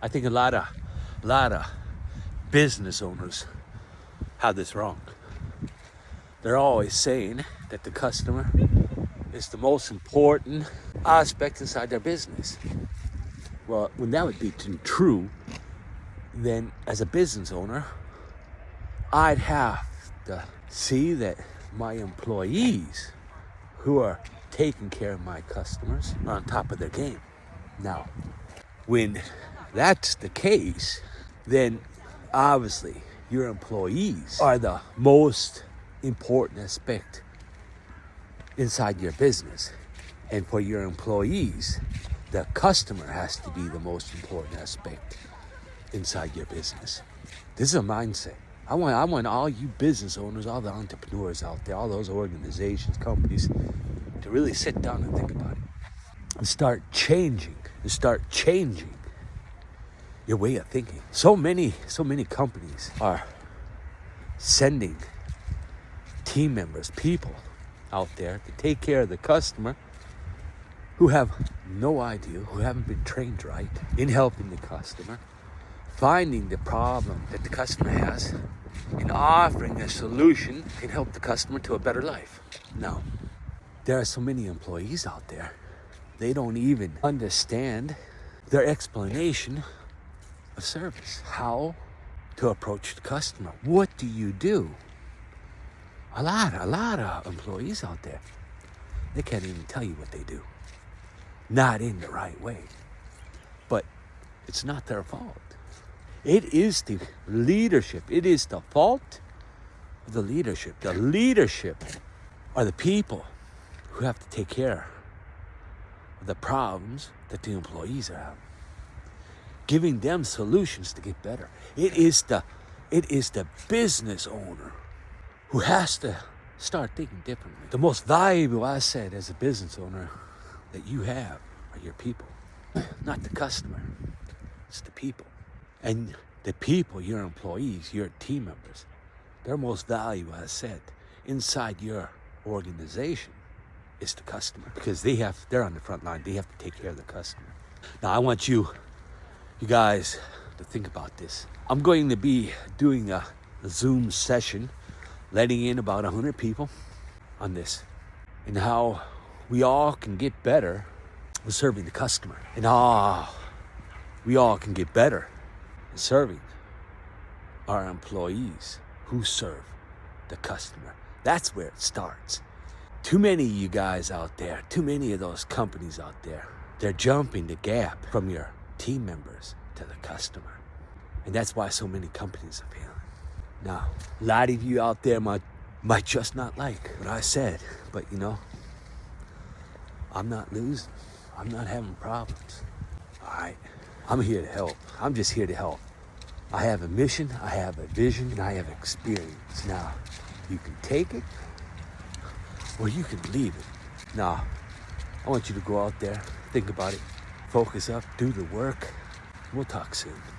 I think a lot of, lot of business owners have this wrong. They're always saying that the customer is the most important aspect inside their business. Well, when that would be true, then as a business owner, I'd have to see that my employees who are taking care of my customers are on top of their game. Now, when that's the case, then obviously your employees are the most important aspect inside your business. And for your employees, the customer has to be the most important aspect inside your business. This is a mindset. I want, I want all you business owners, all the entrepreneurs out there, all those organizations, companies, to really sit down and think about it and start changing and start changing your way of thinking. So many, so many companies are sending team members, people out there to take care of the customer who have no idea, who haven't been trained right in helping the customer, finding the problem that the customer has, and offering a solution can help the customer to a better life. Now, there are so many employees out there, they don't even understand their explanation of service, how to approach the customer. What do you do? A lot, a lot of employees out there, they can't even tell you what they do. Not in the right way. But it's not their fault. It is the leadership. It is the fault of the leadership. The leadership are the people who have to take care of the problems that the employees are having. Giving them solutions to get better. It is the it is the business owner who has to start thinking differently. The most valuable asset as a business owner that you have are your people, not the customer. It's the people. And the people, your employees, your team members, their most valuable asset inside your organization is the customer because they have they're on the front line. They have to take care of the customer. Now I want you you guys to think about this. I'm going to be doing a, Zoom session letting in about 100 people on this and how we all can get better with serving the customer and how we all can get better in serving our employees who serve the customer. That's where it starts. Too many of you guys out there, too many of those companies out there, they're jumping the gap from your team members to the customer. And that's why so many companies are failing. Now, a lot of you out there might, might just not like what I said, but you know, I'm not losing. I'm not having problems. All right, I'm here to help. I'm just here to help. I have a mission, I have a vision, and I have experience. Now, you can take it or you can leave it. Now, I want you to go out there, think about it, focus up, do the work. We'll talk soon.